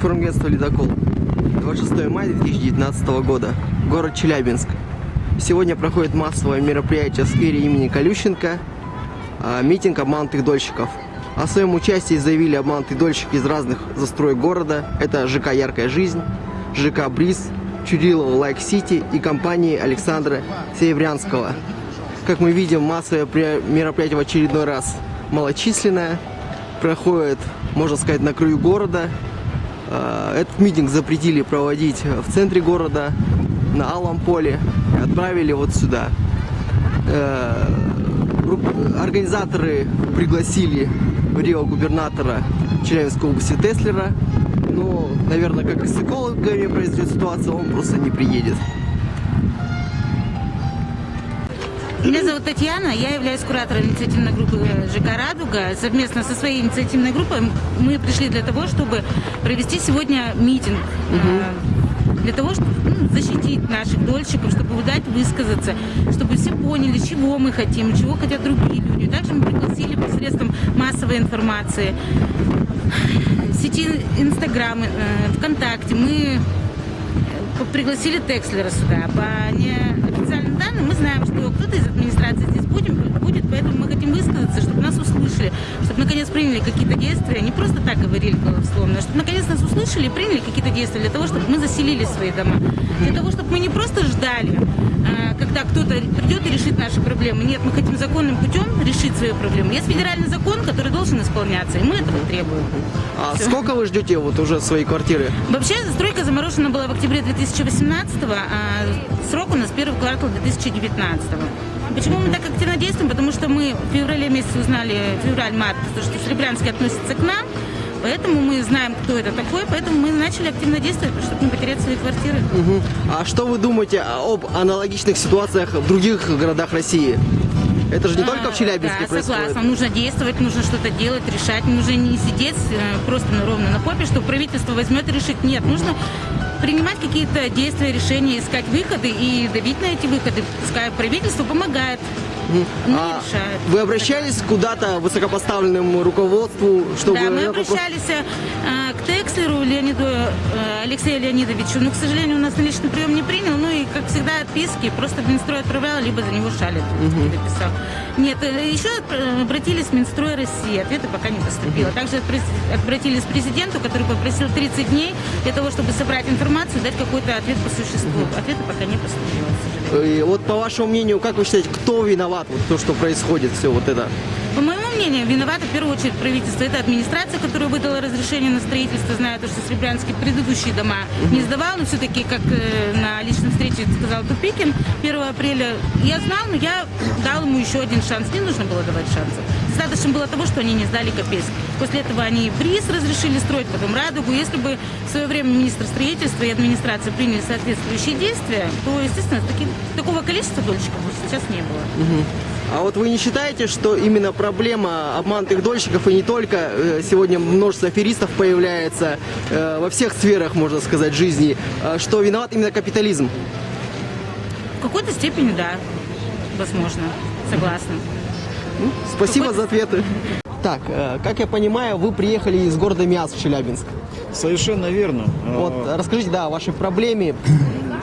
Информагентство «Ледокол». 26 мая 2019 года. Город Челябинск. Сегодня проходит массовое мероприятие в сквере имени Колющенко. а, Митинг обманутых дольщиков. О своем участии заявили обманутые дольщики из разных застроек города. Это ЖК «Яркая жизнь», ЖК «Бриз», Чудилова «Лайк Сити» и компании Александра Сеебрянского. Как мы видим, массовое мероприятие в очередной раз малочисленное. Проходит, можно сказать, на краю города. Э, Этот митинг запретили проводить в центре города, на Алом поле. Отправили вот сюда. Э, Организаторы пригласили Рио губернатора Челябинской области Теслера. Но, наверное, как и с экологами произойдет ситуация, он просто не приедет. Меня зовут Татьяна, я являюсь куратором инициативной группы э, ЖК «Радуга». Совместно со своей инициативной группой мы пришли для того, чтобы провести сегодня митинг. э, Для того, чтобы ну, защитить наших дольщиков, чтобы дать высказаться, чтобы все поняли, чего мы хотим, чего хотят другие люди. Также мы пригласили посредством массовой информации, сети Инстаграм, э, ВКонтакте. Мы пригласили Текслера сюда. По данным мы знаем, что кто-то из администрации здесь будет, будет, поэтому мы хотим высказаться, чтобы нас услышали, чтобы наконец приняли какие-то действия, не просто так говорили голословно, а чтобы наконец нас услышали и приняли какие-то действия для того, чтобы мы заселили свои дома. Для того, чтобы мы не просто ждали, э, когда кто-то придет и решит наши проблемы. Нет, мы хотим законным путем решить свои проблемы. Есть федеральный закон, который должен исполняться, и мы этого требуем. А Всё. сколько вы ждете вот уже своей квартиры? Вообще, застройка заморожена была в октябре 2018 а срок у нас первый квартал 2019 Почему мы так активно действуем? Потому что мы в феврале месяце узнали, февраль-март, то, что Серебрянский относится к нам, поэтому мы знаем, кто это такой, поэтому мы начали активно действовать, чтобы не потерять свои квартиры. Мгм. А что вы думаете об аналогичных ситуациях в других городах России? Это же не только в Челябинске А, Да, происходит. согласна. Нужно действовать, нужно что-то делать, решать. Нужно не сидеть э, просто на- ровно на попе, что правительство возьмет и решит. Нет, нужно принимать какие-то действия, решения, искать выходы и давить на эти выходы. Пускай правительство помогает, А вы обращались куда-то высокопоставленному руководству, чтобы Да, мы вопрос- обращались э, к Текслеру Леониду э, Алексею Леонидовичу, но, к сожалению, у нас на личный прием не принял, ну и, как всегда, отписки, просто в Минстрой отправляла, либо за него шалит, писал. Нет, э, еще отпра- обратились в Минстрой России, ответа пока не поступило. Также отпрес- обратились к президенту, который попросил 30 дней для того, чтобы собрать информацию дать какой-то ответ по существу. Ответа пока не поступило, к сожалению. И вот по вашему мнению, как вы считаете, кто виноват вот то, что происходит, все вот это? По моему мнению, виновата в первую очередь правительство. Это администрация, которая выдала разрешение на строительство, зная то, что Серебрянский предыдущие дома не сдавал, но все-таки, как э, на личной встрече сказал Тупикин, 1 апреля я знал, но я дал ему еще один шанс. Не нужно было давать шансов. Достаточно было того, что они не сдали Копейск. После этого они БРИЗ разрешили строить, потом Радугу. Если бы в свое время министр строительства и администрация приняли соответствующие действия, то, естественно, таки- такого количества дольщиков сейчас не было. А вот вы не считаете, что именно проблема обманутых дольщиков и не только э, сегодня множество аферистов появляется э, во всех сферах, можно сказать, жизни, э, что виноват именно капитализм? В какой-то степени, да, возможно, согласна. Спасибо Какой- за ответы. Так, как я понимаю, вы приехали из города Миас в Челябинск. Совершенно верно. Вот, А, расскажите, да, о вашей проблеме,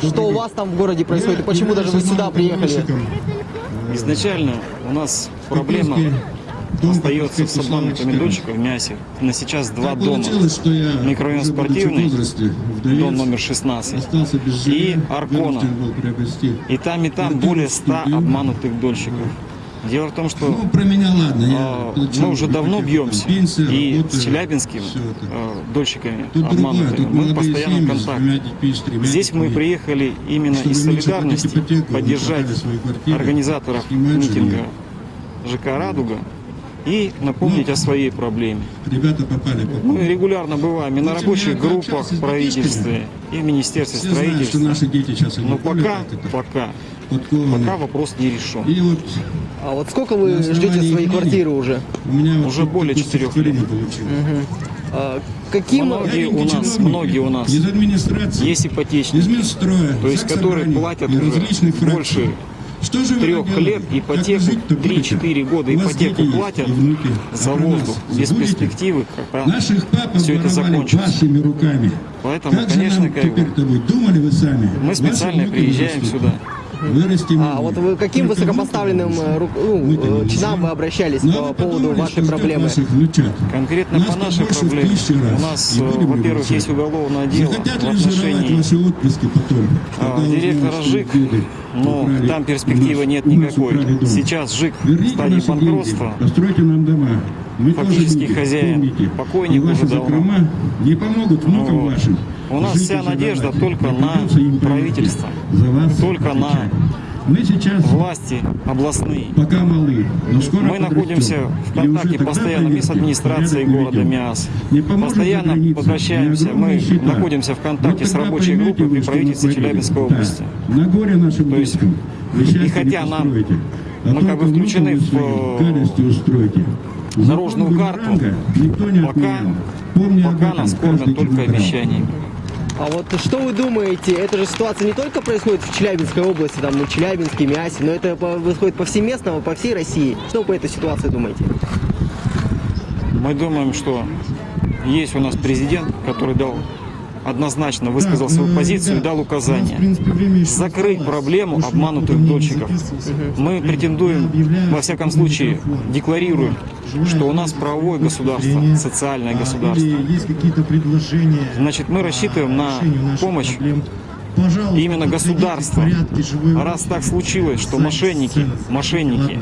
что у вас там в городе происходит, и почему даже вы сюда приехали? Изначально у нас проблема остается с обманутыми дольщиками в мясе. На сейчас два дома. Микрорайон спортивный, дом номер 16. и Аркона. И там, и там более 100 обманутых дольщиков. Дело в том, что Ну, про меня ладно. Я а, получил мы уже давно бьемся. пенсия, И работа, с это. а, дольщиками Тут обманутыми тут мы в постоянном контакте. Здесь мы приехали именно из солидарности поддержать организаторов митинга. ЖК «Радуга» и напомнить Ну, о своей проблеме. Ребята попали по Мы регулярно бываем и на рабочих группах в правительстве, подписками. и в Министерстве Все знают, что строительства. наши дети сейчас Но пока, пока, пока вопрос не решен. И вот А вот сколько вы ждете своей квартиры уже? у меня вот Уже более четырех лет. А, Каким... Многие у нас, многие у нас Из администрации. есть Из ипотечники, Минстроя. то есть которые платят уже больше Что же трех лет ипотеку, вы жить-то будете? 3-4 года ипотеку платят за воздух, без перспективы, когда Наших все это закончится. вашими руками. Поэтому, как конечно, как думали вы сами? мы специально приезжаем сюда. Вырастим А вот вы каким Только высокопоставленным э, ру- ну, э, чинам вы обращались Ну, а по поводу вашей проблемы? Конкретно Нас по нашей проблеме у нас, э, во-первых, есть уголовное дело в отношении ваши отпрыски потом? а, директора ЖИК, деды но украли там перспективы нас- нет никакой. Сейчас ЖИК в стадии банкротства. постройте нам дома. Мы Фактически тоже люди, хозяин. помните. Покойник уже давно. не помогут внукам Вот. вашим. У нас вся надежда только на правительство. Только на. Мы сейчас Власти областные. пока малы, но скоро Мы находимся в контакте постоянно с администрацией города. Миас. Постоянно возвращаемся. Мы находимся в контакте с рабочей группой при правительстве. Челябинской области. На горе нашим То есть, и хотя нам- а мы как бы включены в, Закон карту. Пока, пока нас кормят только обещаниями. А вот что вы думаете, эта же ситуация не только происходит в Челябинской области, там, в Челябинске, Миасе, но это происходит повсеместно, по всей России. Что вы по этой ситуации думаете? Мы думаем, что есть у нас президент, который дал однозначно высказал свою позицию и дал у нас, в указания. принципе, время еще Закрыть проблему обманутых дольщиков. Мы претендуем, во всяком случае, декларируем, что у нас правовое государство, социальное а, государство. Значит, мы рассчитываем на помощь именно государства. Раз так случилось, что мошенники, мошенники.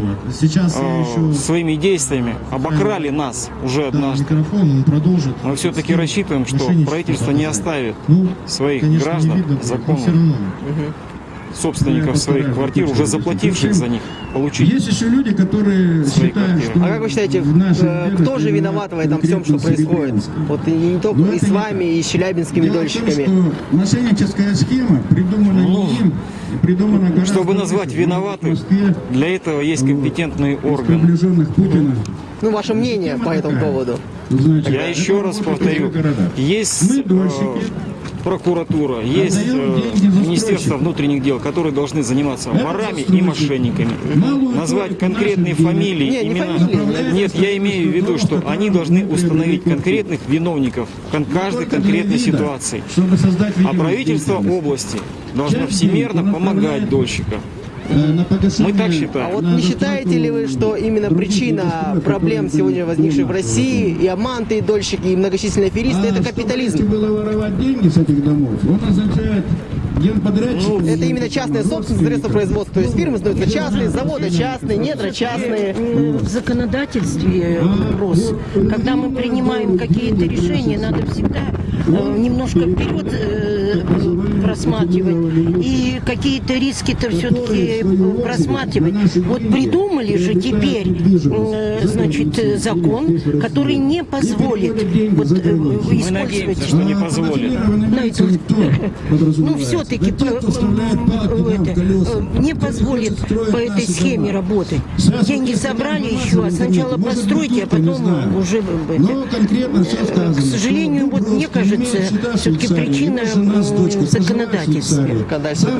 Вот. Сейчас я э, еще своими действиями обокрали нас уже однажды. микрофон, он продолжит. Мы все-таки рассчитываем, что правительство не оставит Ну, своих конечно, не граждан, видно, но законных все равно. Собственников Я своих квартир, уже заплативших за них, получить. Есть еще люди, которые Свои считают, квартиры. что А как вы считаете, э, кто же виноват в этом всем, что происходит? Вот и не только Ну, и с вами, и с челябинскими дольщиками. мошенническая схема придумана Ну, не им, и придумана Чтобы назвать виноватых, для этого есть компетентные органы. приближенных Путина. Ну, ваше мнение по этому поводу. Я еще раз повторю, есть Мы э, дольщики. Прокуратура, есть э. Министерство внутренних дел, которые должны заниматься ворами и мошенниками. Назвать конкретные фамилии, Не, не имена. фамилии, Нет, я имею в виду, что они должны установить конкретных виновников кон- каждой конкретной ситуации. А правительство области должно всемерно помогать дольщикам. Э, Мы так считаем. А вот не считаете ли вы, что именно причина проблем сегодня возникших в России, и обманутые дольщики, и многочисленные аферисты, А это капитализм? было воровать деньги с этих домов, он означает генподрядчик. Это именно частная собственность, средства производства. То есть фирмы становятся частные, заводы частные, недра частные. Э, В законодательстве вопрос. Когда мы принимаем какие-то решения, надо всегда э, немножко вперед э, просматривать. И какие-то риски-то все-таки просматривать. Вот придумали же теперь, э, значит, э, закон, который не позволит вот, э, Мы использовать надеемся, что не позволит. ну, все-таки не позволит по этой схеме работать. Деньги собрали еще, а сначала постройте, а потом уже. К сожалению, вот мне кажется, все-таки причина в законодательстве.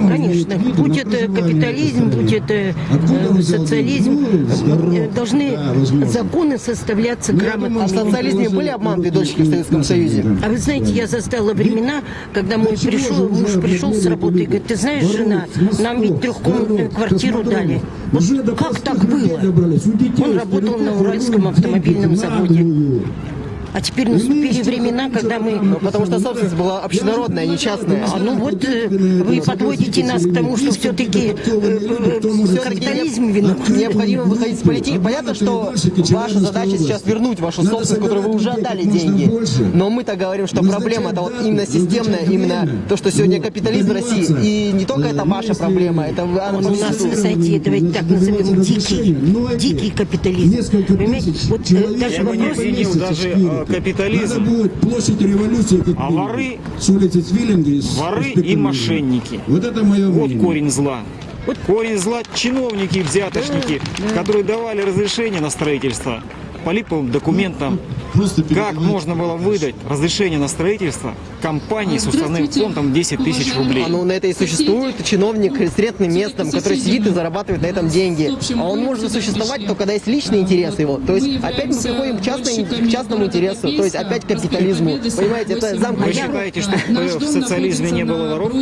Конечно, будь это капитализм, будь это э, социализм, э, должны законы составляться А в социализме были обманутые дольщики в Советском Союзе? А вы знаете, я застала времена, когда мой пришел, муж пришел с работы и говорит, ты знаешь, жена, нам ведь трехкомнатную квартиру дали. Вот как так было? Он работал на Уральском автомобильном заводе. А теперь наступили времена, когда мы... Потому что собственность была общенародная, а не частная. А ну вот э, вы подводите нас к тому, что все-таки капитализм виноват. Необходимо выходить с политики. Понятно, что ваша задача сейчас вернуть вашу собственность, которую вы уже отдали деньги. Но мы-то говорим, что проблема это вот именно системная, именно то, что сегодня капитализм в России. И не только это ваша проблема, это вы- Он у нас, знаете, давайте так назовем, дикий, дикий капитализм. Понимаете, вот э, даже Я бы не вопрос... даже э, капитализм, Надо будет площадь революции, как А воры- с улицы Цвиллинга и с воры и мошенники. Вот это мое Вот мнение. корень зла. Вот корень зла чиновники, взяточники, которые давали разрешение на строительство по липовым документам, просто Как можно было выдать разрешение на строительство компании с уставным фондом 10 тысяч рублей? А ну на это и существует чиновник с редким местом, который сидит и зарабатывает на этом деньги. А он может существовать только когда есть личный интерес его. То есть опять мы приходим к, частной- к частному интересу, то есть опять к капитализму. Понимаете, это Вы замкнутый считаете, что в социализме не было воров?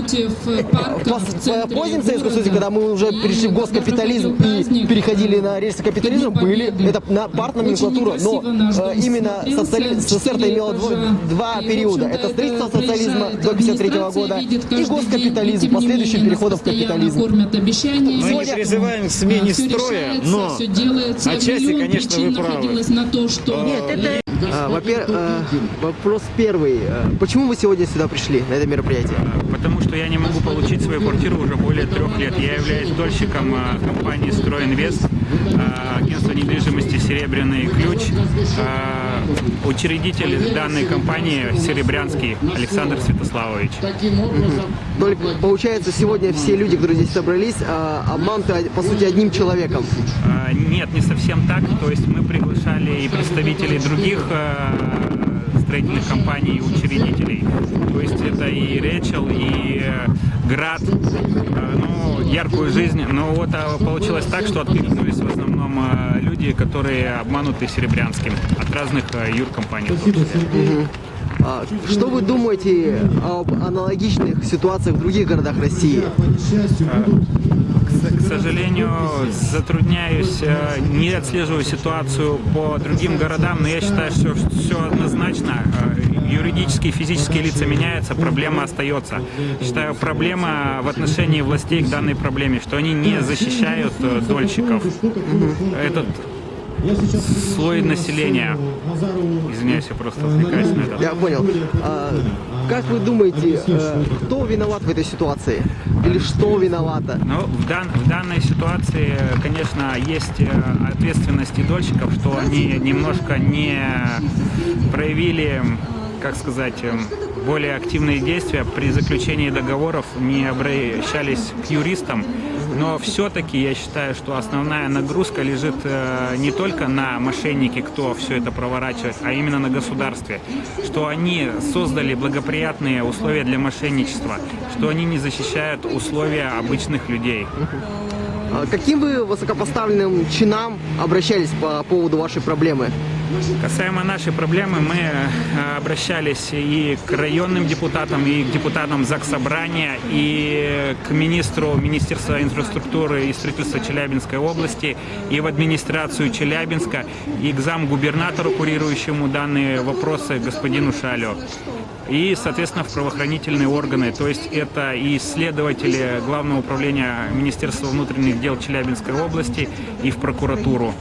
Позднем Советском Союзе, когда мы уже перешли в госкапитализм и переходили на рельсы капитализма, были, это на партноменклатура, но э, именно социали... СССР-то имела дво- два периода. Это строительство социализма до 53 года и госкапитализм, последующим переходом в капитализм. Мы не призываем к смене строя, но отчасти, конечно, вы правы. Нет, это А, Во-первых, э, вопрос первый. Э, Почему вы сегодня сюда пришли, на это мероприятие? Потому что я не могу получить свою квартиру уже более трех лет. Я являюсь дольщиком а, компании «Стройинвест», а, агентства недвижимости «Серебряный ключ». А, Учредитель данной компании Серебрянский Александр Святославович. Только получается, сегодня все люди, которые здесь собрались, а, обмануты, по сути, одним человеком. А, Нет, не совсем так. То есть мы приглашали и представителей других а, строительных компаний и учредителей. То есть это и Речел, и э, Град, а, ну, яркую жизнь. Но вот а, получилось так, что откликнулись в основном а, люди, которые обмануты Серебрянским от разных а, юркомпаний. в том числе. А, Что вы думаете об аналогичных ситуациях в других городах России? К, сожалению, затрудняюсь, э, не отслеживаю ситуацию по другим городам, но я считаю, что все однозначно. Э, Юридические и физические лица меняются, проблема остается. Считаю, проблема в отношении властей к данной проблеме, что они не защищают э, дольщиков. Этот слой населения, извиняюсь, я просто отвлекаюсь на это. Я понял. А, Как вы думаете, э, кто виноват в этой ситуации? Или что виновато? Ну, в, дан- в данной ситуации, конечно, есть э, ответственность и дольщиков, что они немножко не проявили, как сказать, более активные действия при заключении договоров, не обращались к юристам. Но все-таки я считаю, что основная нагрузка лежит э, не только на мошеннике, кто все это проворачивает, а именно на государстве. Что они создали благоприятные условия для мошенничества, что они не защищают условия обычных людей. А Каким вы высокопоставленным чинам обращались по поводу вашей проблемы? Касаемо нашей проблемы, мы э, обращались и к районным депутатам, и к депутатам Заксобрания, и к министру Министерства инфраструктуры и строительства Челябинской области, и в администрацию Челябинска, и к замгубернатору, курирующему данные вопросы, господину Шалю. И, соответственно, в правоохранительные органы, то есть это и исследователи Главного управления Министерства внутренних дел Челябинской области, и в прокуратуру.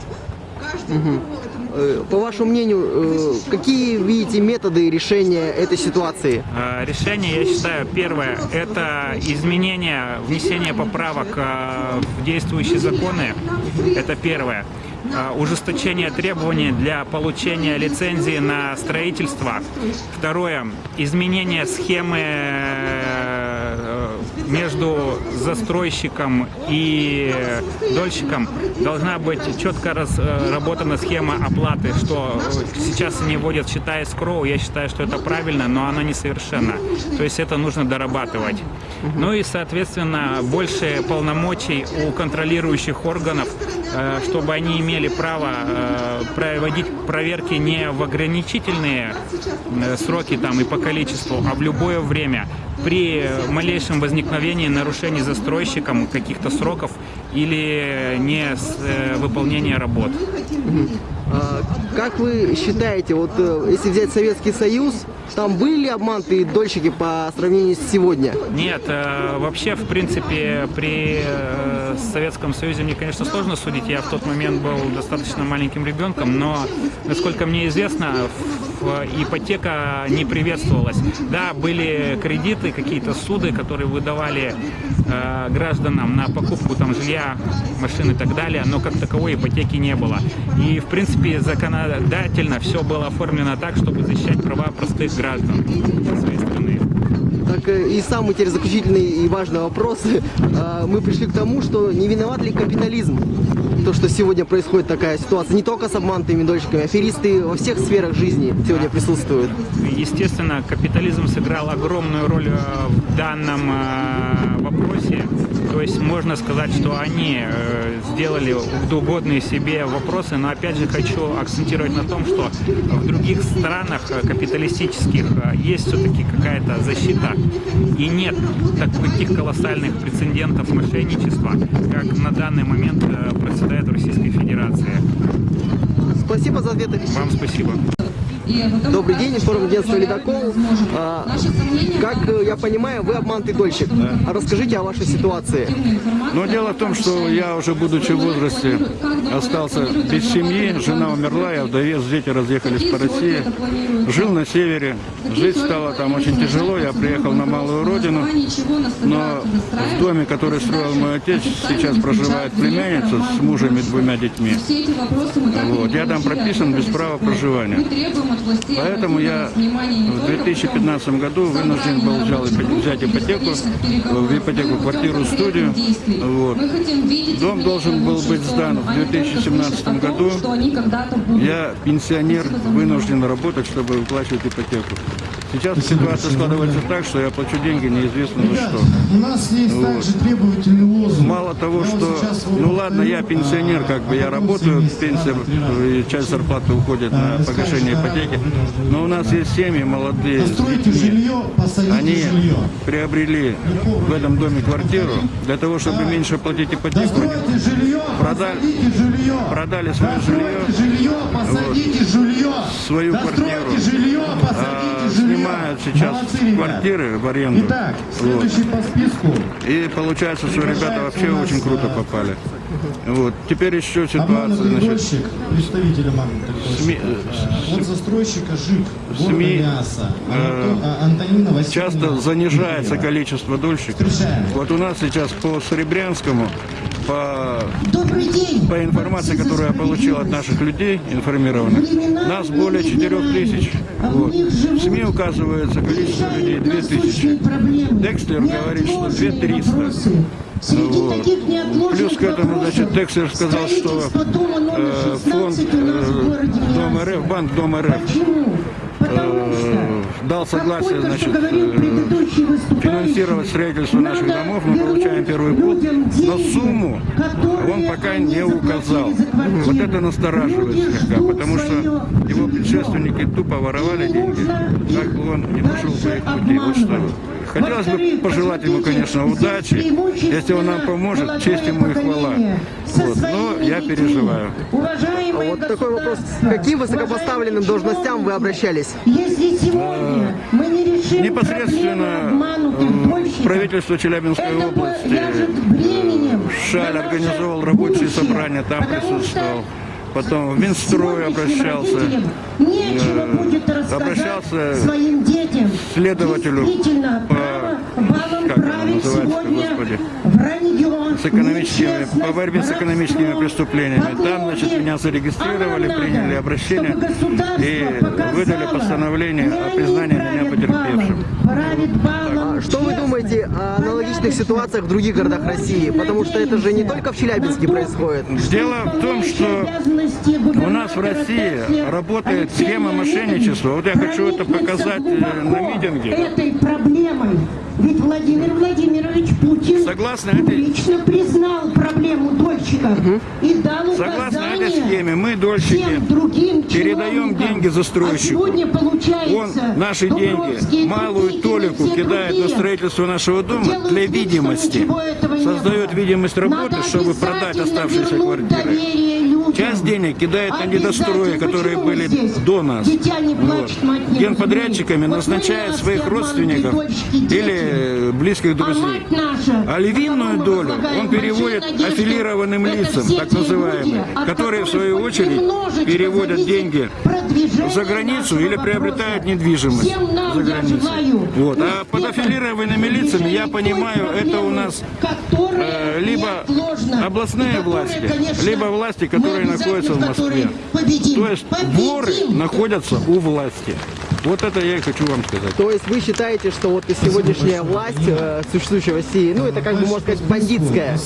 Э, По вашему мнению, э, какие видите методы решения этой ситуации? Э, Решение, я считаю, первое – это изменение, внесение поправок в действующие законы. Это первое. Ужесточение требований для получения лицензии на строительство. Второе – изменение схемы между застройщиком и дольщиком должна быть четко разработана схема оплаты, что сейчас они вводят счета скроу, я считаю, что это правильно, но она несовершенна. То есть это нужно дорабатывать. Ну и, соответственно, больше полномочий у контролирующих органов, э, чтобы они имели право э, проводить проверки не в ограничительные э, сроки там и по количеству, а в любое время при малейшем возникновении нарушений застройщиком каких-то сроков или не э, выполнения работ. А, Как вы считаете, вот э, если взять Советский Союз, там были обманутые дольщики по сравнению с сегодня? Нет, э, вообще, в принципе, при э, Советском Союзе мне, конечно, сложно судить. Я в тот момент был достаточно маленьким ребенком, но, насколько мне известно, ипотека не приветствовалась. Да, были кредиты, какие-то суды, которые выдавали гражданам на покупку там жилья, машин и так далее, но как таковой ипотеки не было. И, в принципе, законодательно все было оформлено так, чтобы защищать права простых граждан со своей стороны. Так э, и самый теперь заключительный и важный вопрос. А, Мы пришли к тому, что не виноват ли капитализм? то, что сегодня происходит такая ситуация? Не только с обманутыми дольщиками, аферисты во всех сферах жизни сегодня присутствуют. Естественно, капитализм сыграл огромную роль э, в данном э, вопросе. То есть можно сказать, что они э, сделали угодные себе вопросы, но опять же хочу акцентировать на том, что в других странах э, капиталистических э, есть все-таки какая-то защита и нет таких колоссальных прецедентов мошенничества, как на данный момент процветает в Российской Федерации. Спасибо за ответы. Вам спасибо. Добрый день, информагентство «Ледокол». А, как э, я понимаю, вы обманутый дольщик. А Расскажите о вашей ситуации. Но дело в том, что я уже будучи в возрасте остался без семьи, жена умерла, я вдовец, дети разъехались по России. Жил на севере, жить стало там очень тяжело, я приехал на малую родину, но в доме, который строил мой отец, сейчас проживает племянница с мужем и двумя детьми. Вот. Я там прописан без права проживания. Поэтому я в 2015 году вынужден был взять ипотеку, в ипотеку квартиру, студию. Вот. Дом должен был быть сдан в 2017 году. Я пенсионер, вынужден работать, чтобы выплачивать ипотеку. Сейчас ситуация складывается так, что я плачу деньги неизвестно за что. У нас есть также требовательный лозунг. Мало того, вот что, вот ну ладно, я пенсионер, а, как бы я работаю, пенсия, часть зарплаты уходит на э, погашение скажет, ипотеки. а, Но у нас есть семьи молодые, жилье, Они жилье. приобрели в этом доме квартиру для того, чтобы меньше платить ипотеку. Жилье, Продали- жилье. продали свое Достройте жилье, посадите жилье. Свою квартиру. жилье, А, посадите жилье. Снимают сейчас Молодцы, квартиры в аренду. Итак, Вот. следующий по списку. И получается, что ребята вообще очень круто а, попали. Вот. Теперь еще ситуация, значит, представитель СМИ. От застройщика ЖИК, СМИ, Мясо, э, Анато- а, Антонина Васильевна часто занижается количество дольщиков. Вот у нас сейчас по Серебрянскому, по, по информации, которую я получил от наших людей информированных, нас более 4 тысяч. Вот. В СМИ указывается количество людей 2 тысячи. Декслер говорит, что 2300. Вот. Плюс к этому, значит, Декслер сказал, что э, фонд э, Дом РФ, банк Дом РФ э, дал согласие, значит, э, финансировать строительство наших домов, мы получаем первый пул, но сумму он пока не указал. Вот это настораживает слегка, потому что его предшественники тупо воровали деньги, как бы он не пошел по их пути. Вот что. Хотелось бы пожелать ему, конечно, удачи, если он нам поможет, честь ему и хвала. Вот. Но я переживаю. А вот такой вопрос. К каким высокопоставленным должностям вы обращались? Если сегодня мы не решим Непосредственно э, правительство Челябинской области э, Шаль организовал рабочие собрания, там присутствовал. Потом в Минстрой обращался, Нечего э, обращался. Следователю Действительно, по- как называется-то, сегодня господи? вранье, с экономическими, по борьбе с экономическими преступлениями. Там, значит, меня зарегистрировали, приняли обращение и выдали постановление о признании меня потерпевшим. балом, правит балом А что вы думаете о аналогичных ситуациях в других городах России? Потому что это же не только в Челябинске происходит. Дело в том, что у нас в России работает схема мошенничества. Вот я хочу это показать э, на митинге. Этой проблемой. Ведь Владимир Владимирович Путин Согласно этой- лично признал проблему дольщиков и дал Согласно указание этой схеме, мы, дольщики, всем другим передаем деньги застройщику. А сегодня получается, Он наши Дубровские, деньги, малую толику кидает на другие строительство нашего дома для видимости. Создает видимость работы, чтобы продать оставшиеся квартиры. Часть денег кидает на недострои, которые были до нас. Вот. Генподрядчиками назначает своих родственников или близких А друзей. А львиную долю он переводит аффилированным лицам, так от которые в свою очередь переводят деньги за границу или приобретают недвижимость за границей. желаю Вот. А под аффилированными лицами, я понимаю, это у нас э, либо областные власти, либо власти, которые находятся в Москве. То есть воры находятся у власти. Вот это я и хочу вам сказать. То есть вы считаете, что вот и сегодняшняя власть, э, существующая в России, ну это как бы можно сказать бандитская.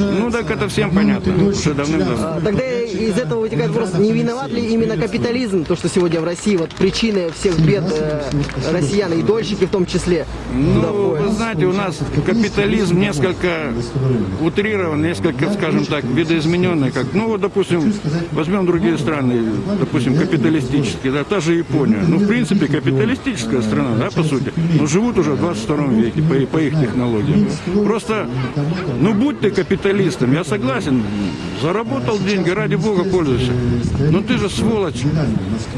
Ну так это всем понятно, уже давным-давно. А, Тогда из этого вытекает вопрос, не виноват ли именно капитализм, то, что сегодня в России вот причиной всех бед э, россиян и дольщики в том числе? Ну, вы знаете, у нас капитализм несколько утрирован, несколько, скажем так, видоизмененный. Как, ну, вот, допустим, возьмем другие страны, допустим, капиталистические, да, та же Япония. Ну, в принципе, капиталистическая страна, да, по сути. Но живут уже в 22 веке по, по их технологиям. Просто, ну, будь ты капиталистом, я согласен, заработал деньги, ради бога пользуйся. Но ты же сволочь,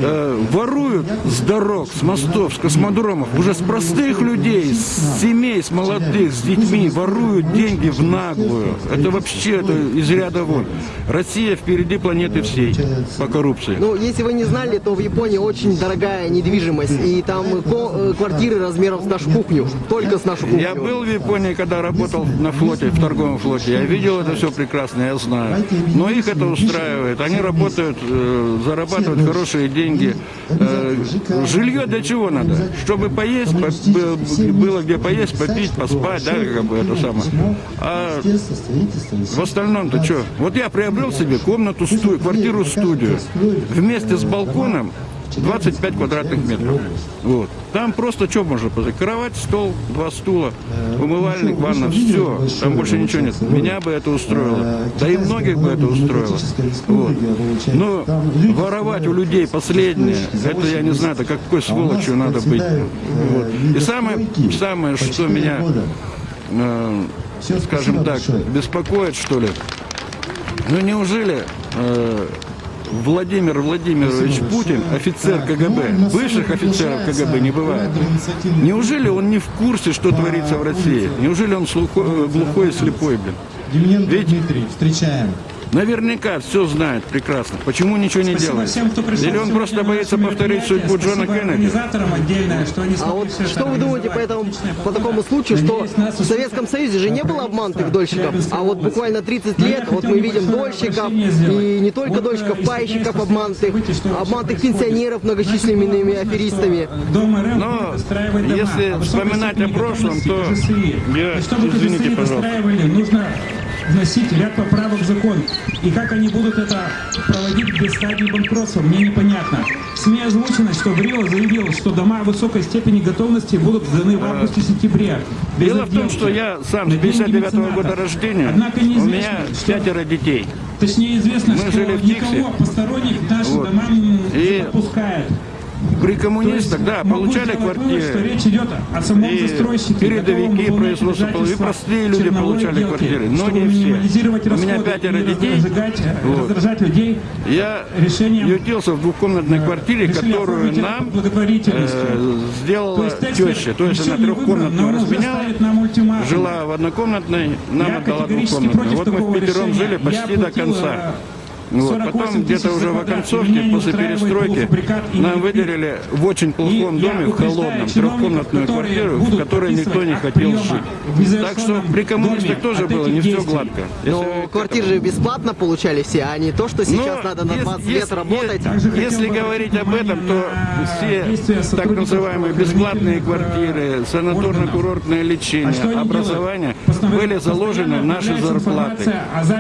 э, воруют с дорог, с мостов, с космодромов, уже с простых людей, с семей, с молодых, с детьми, воруют деньги в наглую. Это вообще это из ряда вон. Россия впереди планеты всей по коррупции. Ну, если вы не знали, то в Японии очень дорогая недвижимость, и там ко- э, квартиры размером с нашу кухню, только с нашу кухню. Я был в Японии, когда работал на флоте, в торговом флоте. Я видел это все прекрасно, я знаю. Но их это устраивает. Они работают, э, зарабатывают хорошие деньги. Э, жилье для чего надо? Чтобы поесть, было где поесть, попить, поспать, да, как бы это самое. А в остальном-то что? Вот я приобрел себе комнату, сту- квартиру-студию вместе с балконом 25 квадратных метров. Вот. Там просто что можно позвать? Кровать, стол, два стула, умывальник, ванна, все. Там больше ничего нет. Меня бы это устроило. Да и многих бы это устроило. Вот. Но воровать у людей последнее, это я не знаю, это какой сволочью надо быть. Вот. И самое, самое, что меня, э, скажем так, беспокоит, что ли, ну неужели э, Владимир Владимирович Путин, офицер КГБ, высших офицеров КГБ не бывает. Неужели он не в курсе, что творится в России? Неужели он э, глухой и слепой, блин? Ведь- Дмитрий, встречаем. Наверняка все знает прекрасно. Почему ничего не Спасибо делает? всем, кто пришел Или он просто боится повторить судьбу Джона Кеннеди? отдельное, что они А вот что вы думаете по, этому, по такому случаю, что в Советском Союзе же не было обманутых дольщиков, а вот буквально 30 Но я лет, вот мы видим дольщиков, и не только Вот, дольщиков, э, пайщиков обманутых, обманутых пенсионеров многочисленными аферистами. Но если а вспоминать о прошлом, то я- И чтобы извините, пожалуйста. Вносить ряд поправок в закон. И как они будут это проводить без стадии банкротства, мне непонятно. В СМИ озвучено, что Грило заявил, что дома высокой степени готовности будут сданы в августе-сентябре. Дело в том, что я сам с На деньги 59 года меценатов. рождения, Однако у меня что- пятеро детей. Точнее известно, Мы что жили в Дикси. никого посторонних наши Вот. дома не И допускают. При коммунистах, да, получали вывод, что квартиры. речь идет о самом И застройщике. передовики половины, и простые люди получали квартиры, но не все. У меня пятеро детей. разжигать, э, Вот. раздражать людей. Я Решением, ютился в двухкомнатной квартире, решили которую нам э, сделала теща. То есть она трехкомнатную разменяла, жила в однокомнатной, нам отдала двухкомнатную. Вот мы в пятером жили почти до конца. Э, Вот. 48 Потом где-то уже в оконцовке, после перестройки, нам выделили в очень плохом доме, в холодном, трехкомнатную квартиру, в которой никто не хотел жить. Так что при коммунистах тоже было не все гладко. Но квартиры же бесплатно получали все, а не то, что сейчас Но надо на ес- 20 ес- лет работать. Если говорить об этом, то все так называемые бесплатные квартиры, санаторно-курортное А лечение, что они образование были заложены в наши зарплаты.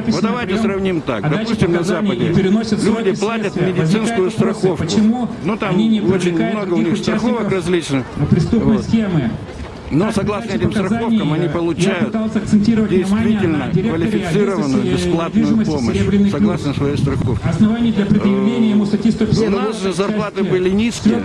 Вот давайте сравним так. даче Допустим, на Западе люди платят медицинскую страховку. почему Ну там они не очень много у них страховок различных. преступной Вот. схемы. Но согласно этим страховкам они получают действительно квалифицированную бесплатную помощь, «Серебряный согласно плюс». своей страховке. Оснований для предъявления ему статьи 150. У нас же зарплаты были низкие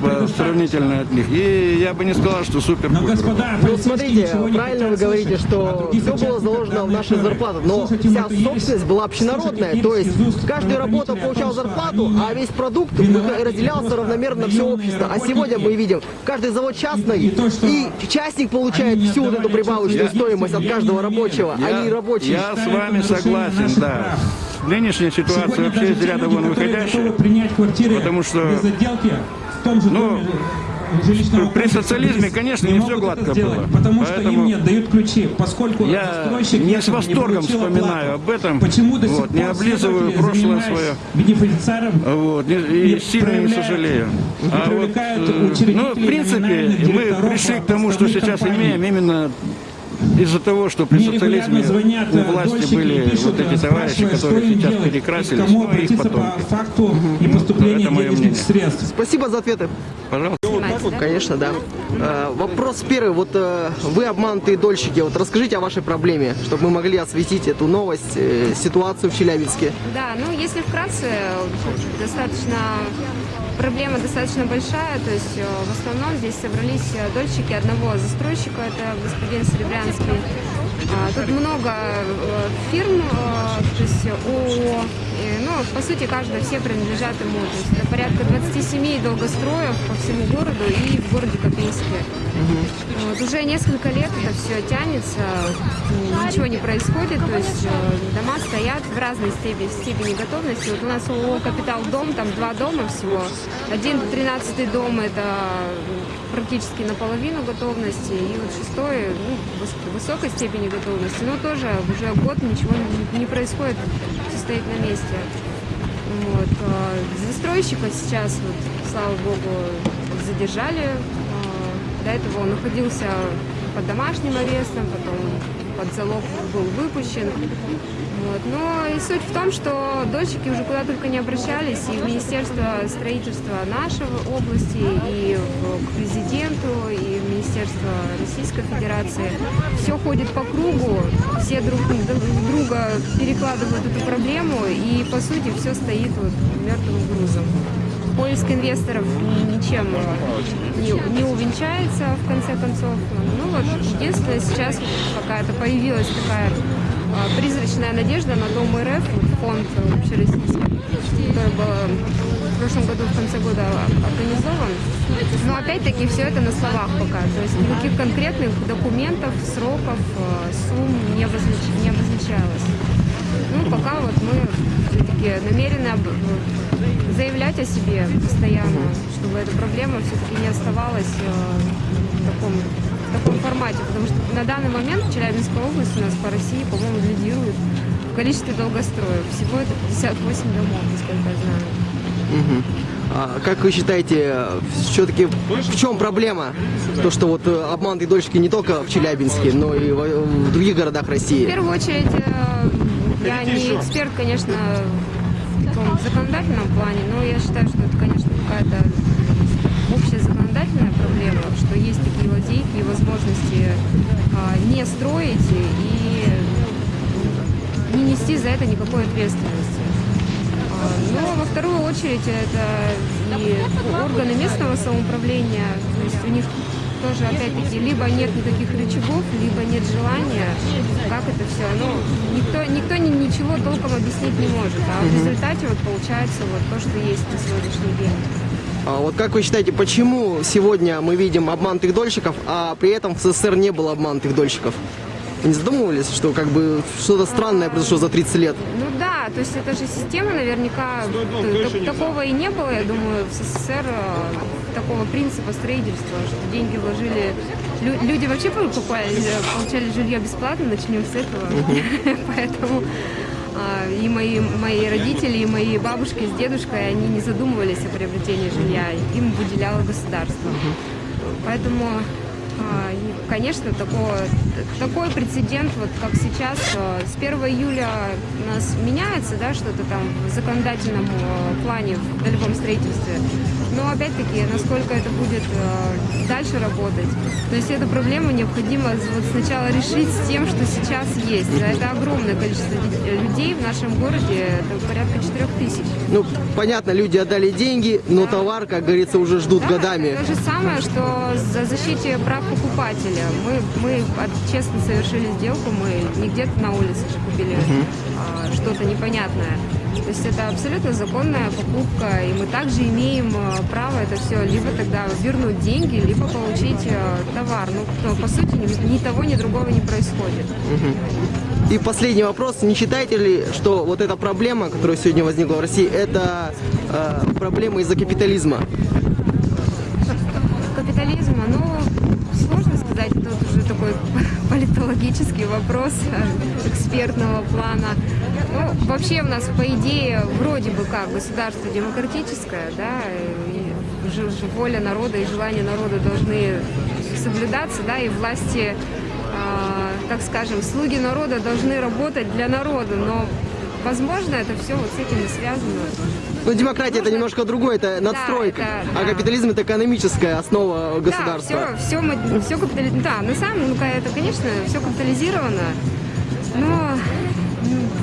по- сравнительно от них. И я бы не сказал, что супер Но, господа, Ну, смотрите, правильно вы говорите. А что других все было заложено в наши зарплаты, но вся собственность была общенародная, то есть каждый работал, получал зарплату, а весь продукт разделялся равномерно на все общество. А сегодня мы видим, каждый завод частный, И и частник получает всю вот эту прибавочную стоимость от каждого рабочего, а не рабочий. Я с вами согласен, да. Нынешняя ситуация вообще из ряда вон выходящая. Потому что- без отделки в том же Ну, При социализме, конечно, не не всё гладко сделать, было. Потому что Поэтому им не отдают ключи, поскольку Я застройщик не с восторгом получил вспоминаю оплату. об этом. Почему до сих Вот, не пор облизываю следователи, прошлое свое. бенефициаром, Вот, и, и И сильно не сожалею. А вот, э, ну, в принципе, мы пришли к тому, что сейчас имеем именно из-за того, что при социализме звонят у э, власти были и пишут, вот эти э, товарищи, которые сейчас делать, перекрасились, кому ну, их обратиться по потомки. факту непоступления Это моё денежных мнение. средств. Спасибо за ответы. Пожалуйста. Конечно, да. Э, вопрос первый. Вот вы обманутые дольщики. Вот расскажите о вашей проблеме, чтобы мы могли осветить эту новость, э, ситуацию в Челябинске. Да, ну если вкратце, достаточно проблема достаточно большая, то есть э, в основном здесь собрались э, дольщики одного застройщика, это господин Серебрянский. А, Тут много э, фирм, э, то есть ООО, ну, по сути, каждая, все принадлежат ему. То есть это порядка 27 долгостроев по всему городу и в городе Копейске. Вот, уже несколько лет это все тянется, ничего не происходит, то есть э, дома стоят в разной степени, степени готовности. Вот у нас ООО «Капитал Дом», там два дома всего. Один, тринадцатый дом – это практически наполовину готовности, и вот шестой ну, выс- высокой степени готовности, но тоже уже год ничего не, не происходит, все стоит на месте. Вот. а, Застройщика сейчас, вот, слава богу, задержали. А, До этого он находился под домашним арестом, потом под залог был выпущен. Вот. Но суть в том, что дольщики уже куда только не обращались, и в Министерство строительства нашей области, и к президенту, и в Министерство Российской Федерации. Все ходит по кругу, все друг друг друга перекладывают эту проблему, и по сути все стоит вот мертвым грузом. Поиск инвесторов ничем э, не, не увенчается в конце концов. Ну вот единственное сейчас вот какая-то появилась такая призрачная надежда на Дом РФ, фонд общероссийский, который был в прошлом году в конце года организован. Но опять-таки все это на словах пока. То есть никаких конкретных документов, сроков, э, сумм не, обознач- не обозначалось. Ну, пока вот мы все-таки намерены об- заявлять о себе постоянно, чтобы эта проблема все-таки не оставалась э, в таком, в таком формате. Потому что на данный момент в Челябинской области у нас по России, по-моему, лидирует в количестве долгостроев. Всего это 58 домов, насколько я знаю. Мгм. А как вы считаете, все-таки в чем проблема? То, что вот э, обманутые дольщики не только в Челябинске, но и во- в других городах В России. первую очередь, э, я не эксперт, конечно, в законодательном плане, но я считаю, что это, конечно, какая-то общая законодательная проблема, что есть такие лазейки и возможности а, не строить и не нести за это никакой ответственности. А, Но во вторую очередь это и органы местного самоуправления, то есть у них тоже опять-таки либо нет никаких рычагов, либо нет желания, как это все. Ну, никто, никто ни- ничего толком объяснить не может. А в результате вот получается вот то, что есть на сегодняшний день. А вот как вы считаете, почему сегодня мы видим обманутых дольщиков, а при этом в СССР не было обманутых дольщиков? Вы не задумывались, что как бы что-то странное произошло за 30 лет? Ну да, то есть это же система наверняка, такого и не было, я думаю, в СССР э, такого принципа строительства, что деньги вложили, лю- люди вообще покупали, получали жилье бесплатно, начнем с этого, поэтому и мои, мои родители, и мои бабушки с дедушкой, они не задумывались о приобретении жилья, им выделяло государство. Поэтому, а, конечно, такого, такой прецедент, вот как сейчас, с 1 июля у нас меняется, да, что-то там в законодательном э, плане в долевом строительстве. Но опять-таки, насколько это будет э, дальше работать. То есть эту проблему необходимо вот сначала решить с тем, что сейчас есть. А Это огромное количество де- людей в нашем городе, это порядка 4 тысяч. Ну, понятно, люди отдали деньги, но товар, как говорится, уже ждут Да, годами. это то же самое, что за защите прав покупателя. Мы, мы честно совершили сделку, мы не где-то на улице же купили а, что-то непонятное. То есть это абсолютно законная покупка, и мы также имеем а, право это все либо тогда вернуть деньги, либо получить а, товар. Ну, по сути, ни, ни того, ни другого не происходит. И последний вопрос. Не считаете ли, что вот эта проблема, которая сегодня возникла в России, это э, проблема из-за капитализма? капитализма, ну, сложно сказать, это вот уже такой политологический вопрос э, экспертного плана. Ну, вообще у нас, по идее, вроде бы как государство демократическое, да, и воля народа и желания народа должны соблюдаться, да, и власти, а, так скажем, слуги народа должны работать для народа, но, возможно, это все вот с этим и связано. Ну, демократия это немножко другое, это надстройка. это- А да. капитализм это экономическая основа государства. Да, все, все, все капитали... Да, на самом деле, это, конечно, все капитализировано, но,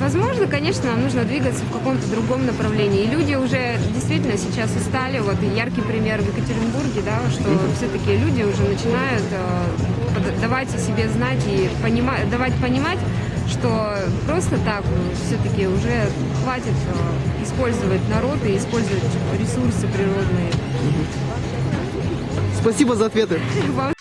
возможно, конечно, нам нужно двигаться в каком-то другом направлении. И люди уже действительно сейчас устали. Вот яркий пример в Екатеринбурге, да, что все-таки люди уже начинают э, давать о себе знать и понима- давать понимать, что просто так все-таки уже хватит э, использовать народ и использовать ресурсы природные. Спасибо за ответы.